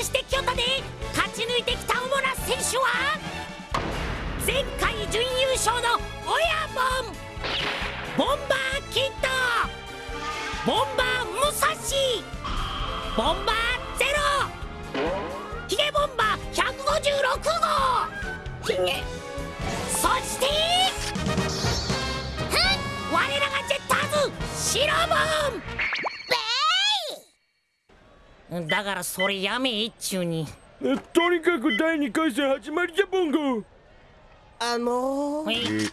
発してきよったで勝ち抜いてきた主な選手は前回準優勝の親門ボンバーキッドボンバー武蔵ボンバーゼロ。ヒゲボンバー156号ヒゲそして我らがジェッターズシロ。ボンだからそれやめ一中に。とにかく第2回戦始まりじゃボンゴあのー、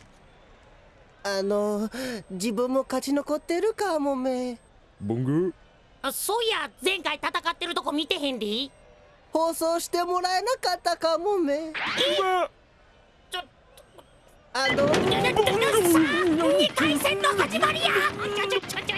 あのー、自分も勝ち残ってるかもめ。ボンゴあそういや前回戦ってるとこ見てへんで。放送してもらえなかったかもめ。えちょあの2回戦の始まりや。ちょちょちょちょ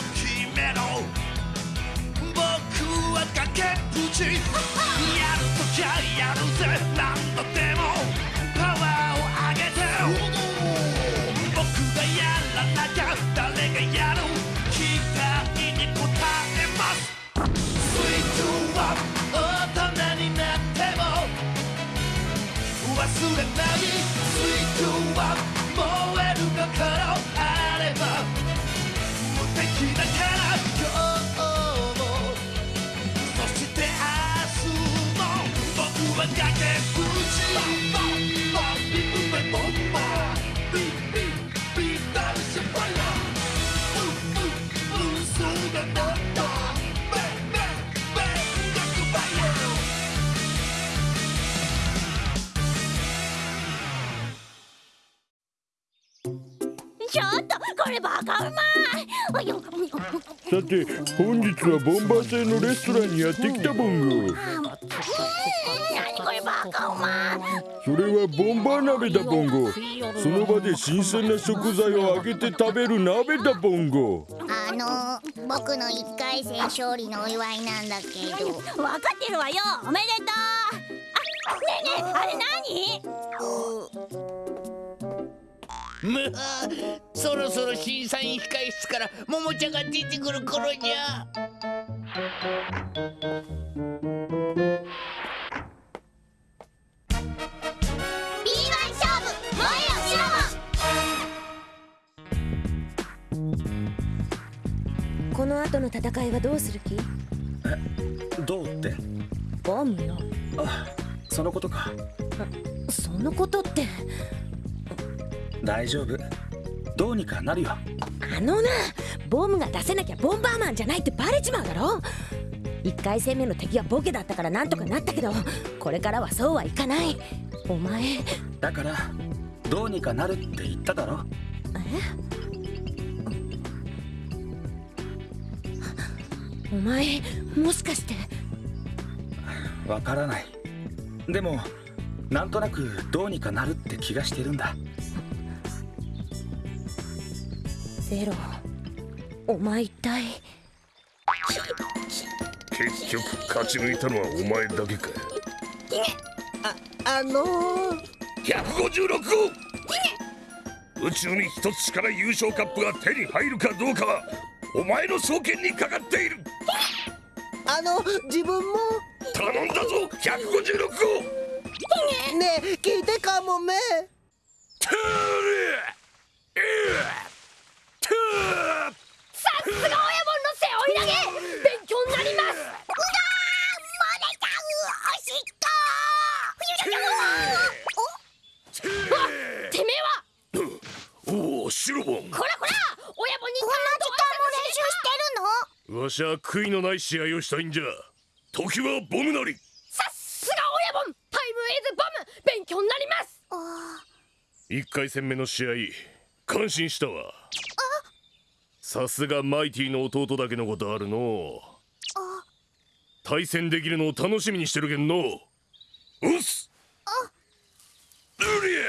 バカうまいさて本日はボンバー製のレストランにやってきたボンゴ。何これバカうまそれはボンバー鍋だボンゴ。その場で新鮮な食材を揚げて食べる鍋だボンゴ。あの僕の一回戦勝利のお祝いなんだけど。分かってるわよ。おめでとう。あねえねえあれ何？むそろそろ審査員控え室からももちゃんが出てくる頃にゃ。この後の戦いはどうする気？えどうって？ボムよ。あそのことか。そのことって大丈夫。どうにかなるよ。あのな。ボムが出せなきゃボンバーマンじゃないってバレちまうだろ。1回戦目の敵はボケだったからなんとかなったけどこれからはそうはいかない。お前。だからどうにかなるって言っただろ。え？お前もしかして。わからない。でもなんとなくどうにかなるって気がしてるんだゼロ。お前一体？結局勝ち抜いたのはお前だけか。ああのー、156号宇宙に一つしから優勝カップが手に入るかどうかはお前の双剣にかかっている。あの自分も。頼んだぞ156号ねえ聞いてかもめ。トゥールさすが親分の背負い投げ勉強になりますうわてめえはおおシロボン。こらこら親分にこんな時間も練習してるの？わしは悔いのない試合をしたいんじゃ。時はボムなり。さすが親分タイムイズボム。勉強になります。1回戦目の試合感心したわ。さすがマイティの弟だけのことあるの。対戦できるのを楽しみにしてるけんの。うっすうりゃ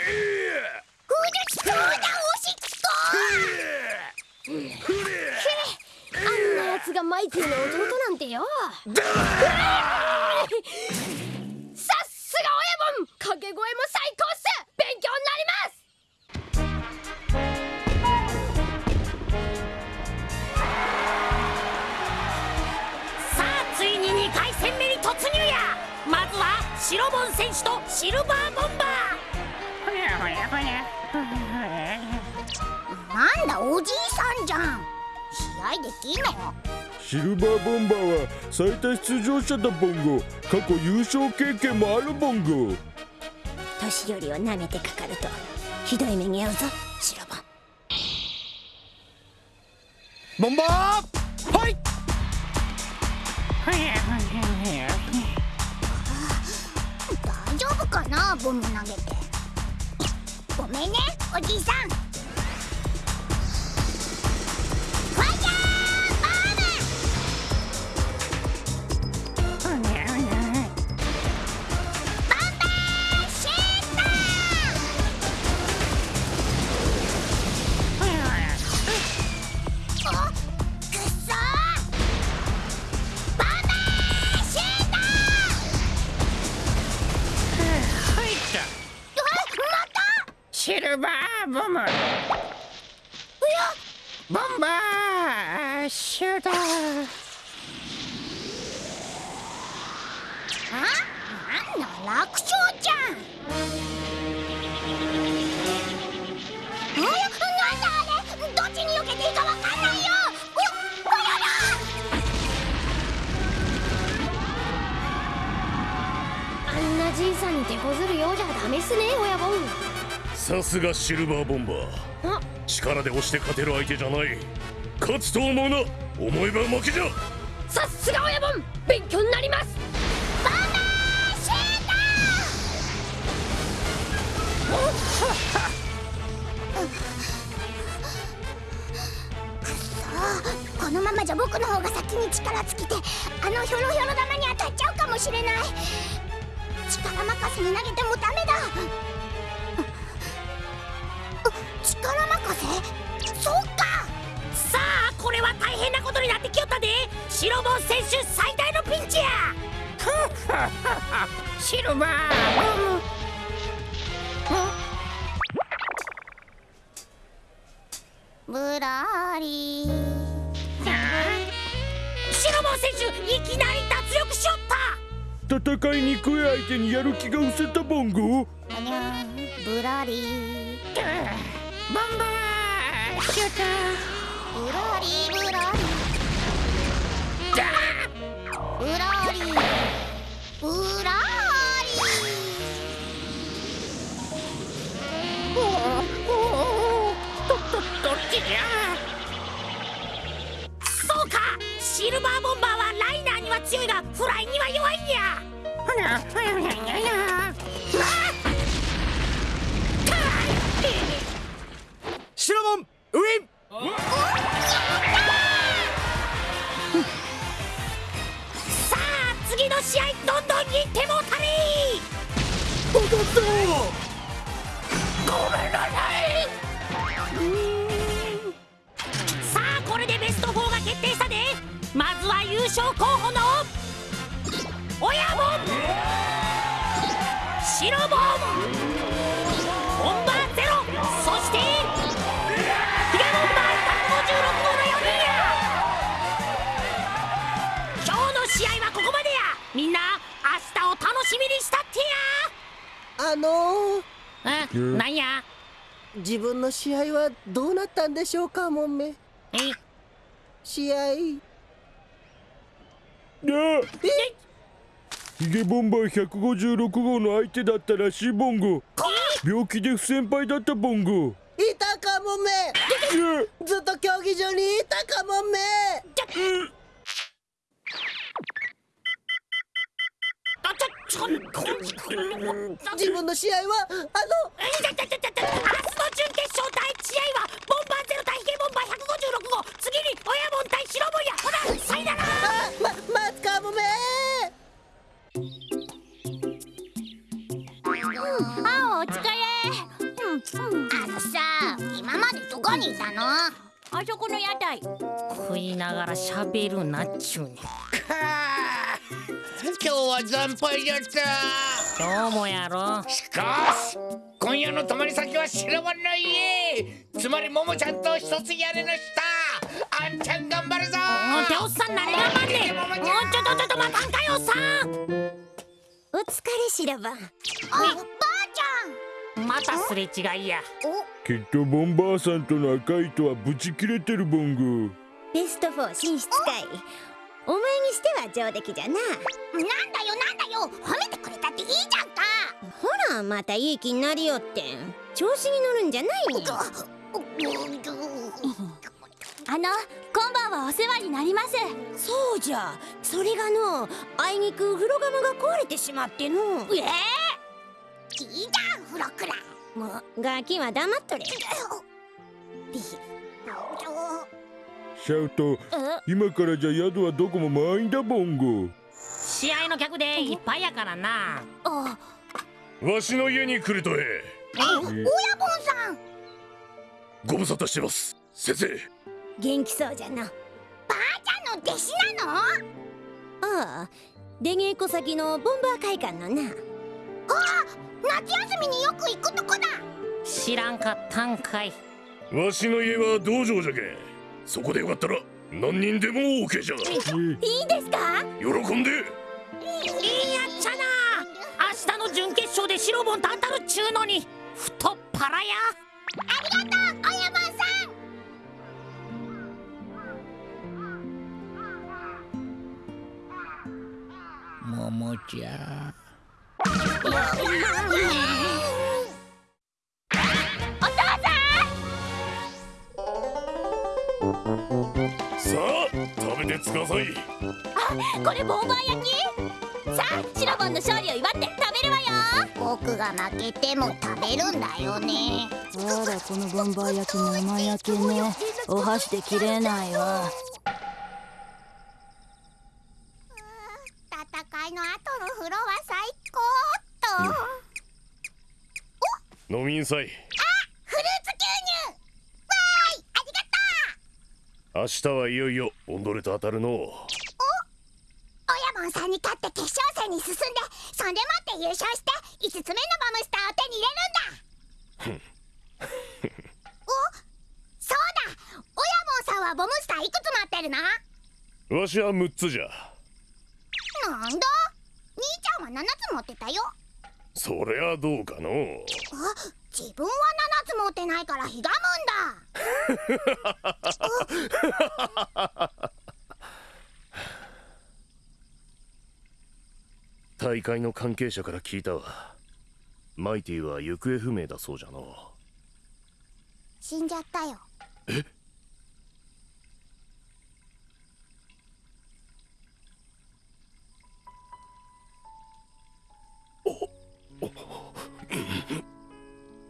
えあんなやつがマイティの弟なんてよ。さっすが親分掛け声も最高っす。勉強になります。さあついに2回戦目に突入や。まずは白ボン選手とシルバーボンバなんだおじいさんじゃん。試合できんのシルバーボンバーは最多出場者だボンゴ。過去優勝経験もあるボンゴ。年寄りを舐めてかかるとひどい目に遭うぞ白ボン。ボンバー！はい！大丈夫かなボム投げて。ごめんねおじいさんルバー。ボムボンバーシューターあなんだ楽勝じゃん。じいさんに手こずるようじゃダメっすね親分。さすがシルバーボンバー。あ。力で押して勝てる相手じゃない。勝つと思うな。思えば負けじゃ。さっすが親分。勉強になります。バンバーシータこのままじゃ僕の方が先に力尽きてあのひょろひょろ玉に当たっちゃうかもしれない。力任せに投げてもダメだ力任せそうか。さあこれは大変なことになってきよったで。白ボン選手最大のピンチや。シルバー。ボムぶらり。白ボン選手いきなり脱力しよった。戦いにくい相手にやる気が失せたボンゴ。あにゃぶらり。ボンバーシュータぶらりぶらりぶらりぶらりーおおととどっちじゃそうかシルバーボンバーはライナーには強いがフライには弱いんやほなほやほやほやほや白ボンウィンさあ次の試合どんどんに行ってもうたれさい。さあこれでベスト4が決定したでまずは優勝候補の親ボン。白ボあのえなんや？自分の試合はどうなったんでしょうかもんめ。え？試合。なあヒゲボンバー156号の相手だったらしいボンゴ。病気で不先輩だったボンゴ。いたかもめ。ずっと競技場にいたかもめ自分の試合はあの明日の準決勝第一試合はボンバーゼロ対ヒゲボンバー156号次に親ボン対白ボンや。ほらさいならあま待つかもめ。あお疲れ。あのさ今までどこにいたの？ああそこの屋台。食いながら喋るなっちゅうね今日は惨敗じゃった。どうもやろ。しかし今夜の泊まり先は白番の家つまりももちゃんと一つ屋根の下。あんちゃん頑張るぞ。もうておっさん何がまんねん。もうちょっとちょっと待たんかよおっさん。お疲れ白番あばあちゃん。またすれ違いや。きっとボンバーさんとの赤い糸はブチ切れてるボンゴベスト4進出かいお前にしては上出来じゃな。なんだよなんだよ。褒めてくれたっていいじゃんか。ほらまたいい気になりよって調子に乗るんじゃないよあの今晩はお世話になります。そうじゃ。それがのあいにく風呂釜が壊れてしまっての。ええいいじゃん風呂くら。いもうガキは黙っとれシャウト今からじゃ宿はどこも満員だボンゴ。試合の客でいっぱいやからな。わしの家に来るとえ親分さん。ご無沙汰してます。先生。元気そうじゃな。ばあちゃんの弟子なの？ああ。出稽古先のボンバー会館のな。あ。夏休みによく行くとこだ。知らんかったんかい。わしの家は道場じゃけんそこでよかったら何人でも OK じゃ。いいですか？喜んで。いいやっちゃな。明日の準決勝で白本当たるっちゅうのに太っ腹や。ありがとう親分さん。ももちゃ。おささあ食べてつかさい。あこれボンバー焼き。さあシロボンの勝利を祝って食べるわよ。僕が負けても食べるんだよね。あらこのボンバー焼き生焼けねお箸で切れないわ。戦いの後の風呂は最高っと、うん、飲みんさいあフルーツ牛乳わーいありがとう明日はいよいよオンドレと当たるのお親分さんに勝って決勝戦に進んでそんでもって優勝して5つ目のボムスターを手に入れるんだ。おそうだ。親分さんはボムスターいくつ持ってるの？わしは6つじゃ。なんだ？兄ちゃんは7つ持ってたよ。そりゃどうかのあ自分は7つ持ってないからひがむんだ。大会の関係者から聞いたわ。マイティは行方不明だそうじゃの死んじゃったよ。え？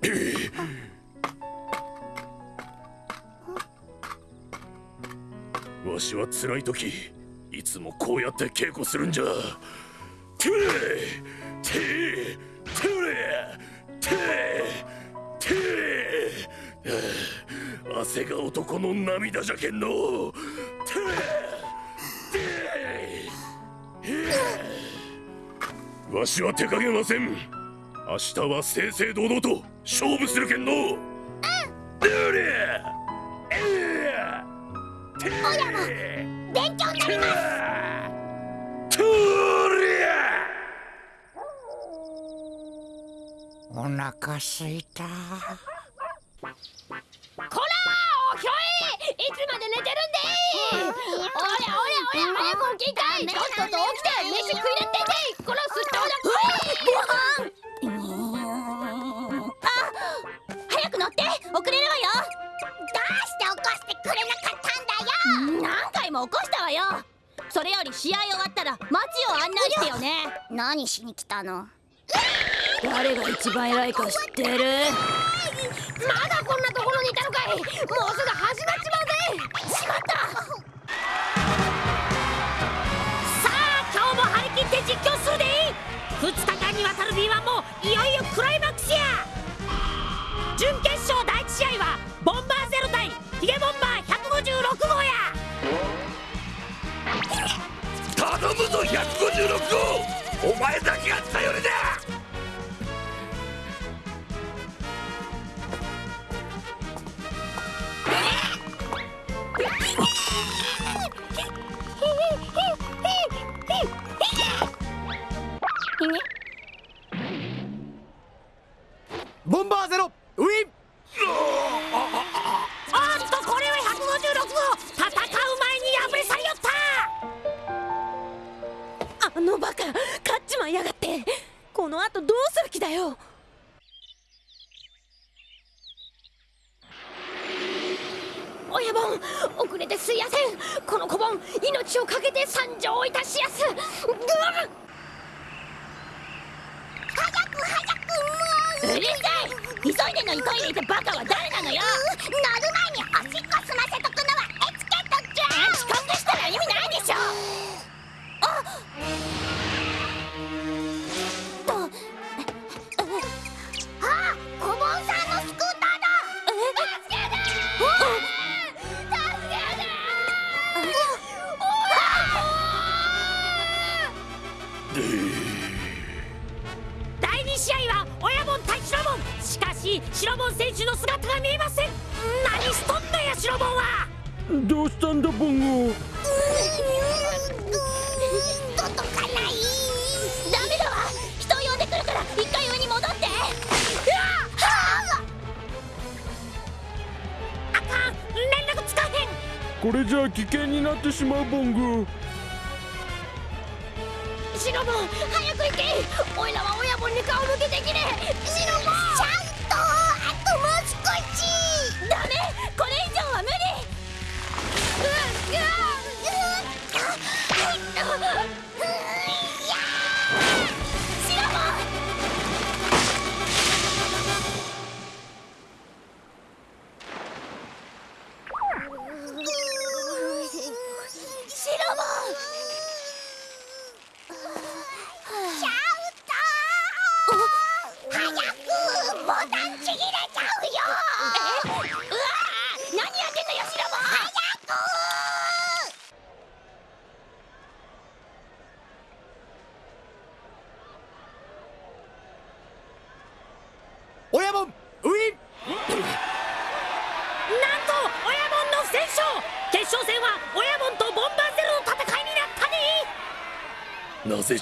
わしは辛い時いつもこうやって稽古するんじゃ。トゥレティトゥレティティ汗が男の涙じゃけんの。トゥレわしは手加減ません。明日は正々堂々と勝負するけんの。うん親も勉強になりますとりゃお腹すいた。こらおひょいいつまで寝てるんでおりゃおりゃおりゃ早く起きたいとっとと起きて飯食いな何しに来たの？誰が一番偉いか知ってる？まだこんなところにいたのかい。もうすぐ始まっちまうぜ。しまった。さあ今日も張り切って実況するで2日間にわたる B1 もいよいよクライマックスや。準決勝第1試合はボンバーゼロ対ヒゲボンバー156号や。頼むぞ156号。お前だけが頼りだ！親分遅れてすいやせん。この小盆命をかけて参上いたしやす。ぐっう。るさい急いでのにトイレ行ってバカは誰なのよ。乗る前におしっこ済ませとくのはエチケットじゃん。時間でしたら意味ないでしょかし白門選手の姿が見えません。何しとんのや白門は。どうしたんだボンゴ届かないダメだわ。人を呼んでくるから一回上に戻って。あかん。連絡つかへん。これじゃあ危険になってしまうボンゴシロボン早く行け。おいらは親分に顔向けできねえ。シロボン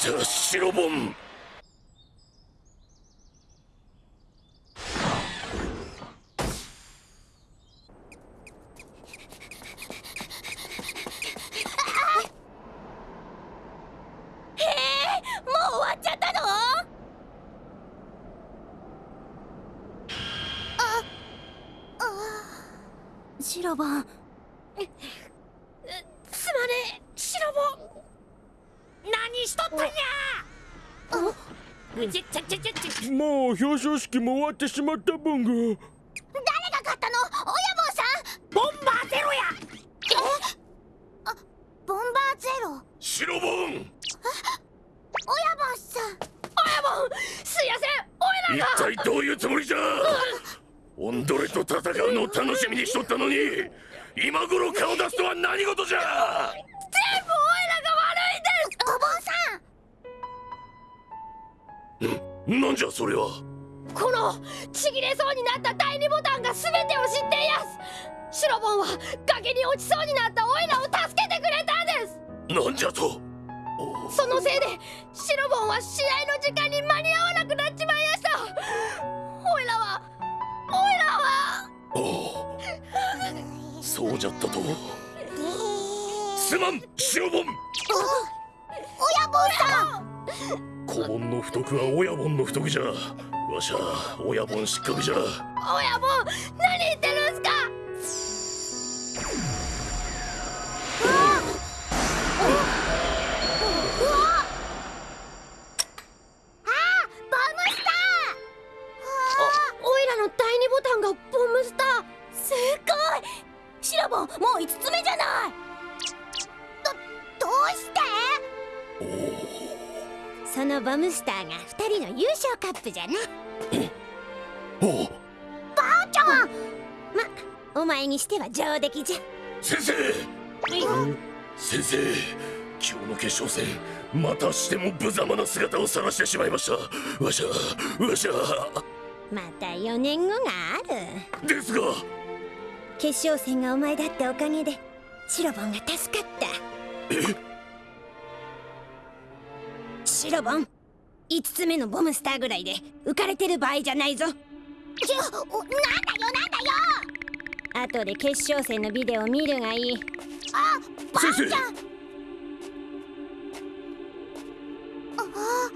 ったねなぜじゃ白ボン、シロボンすまねえ白ボン何しとったんやうちゃちゃちゃちゃちゃもう表彰式も終わってしまったボンゴ誰が勝ったの？親分さん？ボンバーゼロや！ボンバーゼロ？白ボン！親分さん。親分すいやせん！おいらが一体どういうつもりじゃ？オンドレと戦うのを楽しみにしとったのに今頃顔出すとは何事じゃなんじゃそれは？このちぎれそうになった第二ボタンが全てを知っていやす。シロボンは崖に落ちそうになったおいらを助けてくれたんです。なんじゃと？そのせいでシロボンは試合の時間に間に合わなくなっちまいやした。おいらはおいらは。そうじゃったと？すまん白ボン子盆の不徳は親盆の不徳じゃ。わしゃ親盆失格じゃ。親分何言ってるんすか！の優勝カップじゃなおう。ばあちゃん。まお前にしては上出来じゃ。先生。先生今日の決勝戦またしても無様な姿を晒してしまいました。わしゃわしゃ。また4年後がある。ですが。決勝戦がお前だったおかげでシロボンが助かった。え？シロボン5つ目のボムスターぐらいで浮かれてる場合じゃないぞ。ちょおなんだよなんだよ。後で決勝戦のビデオ見るがいい。あばあちゃん。先生あ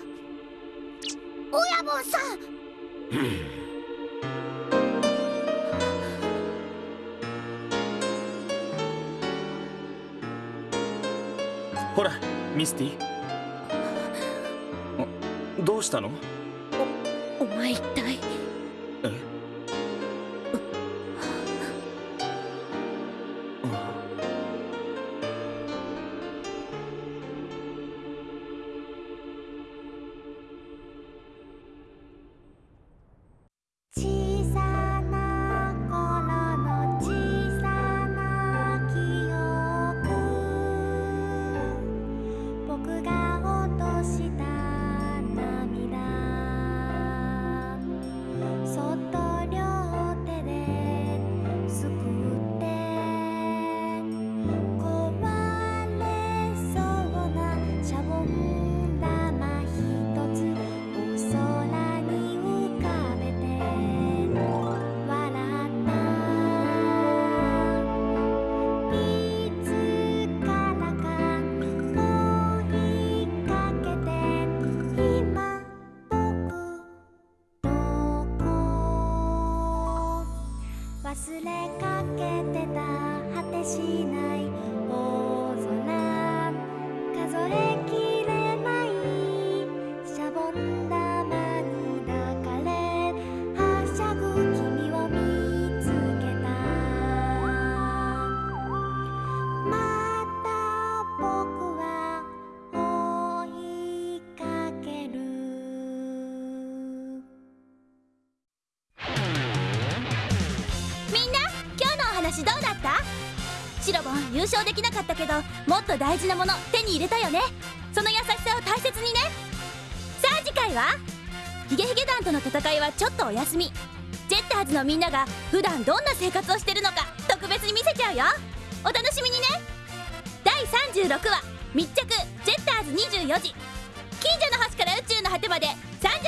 親分さん。ほらミスティ。あどうしたの？お前一体？ロボン優勝できなかったけどもっと大事なもの手に入れたよね。その優しさを大切にね。さあ次回はヒゲヒゲ団との戦いはちょっとお休み。ジェッターズのみんなが普段どんな生活をしてるのか特別に見せちゃうよ。お楽しみにね。第36話密着。ジェッターズ24時。近所の星から宇宙の果てまで。3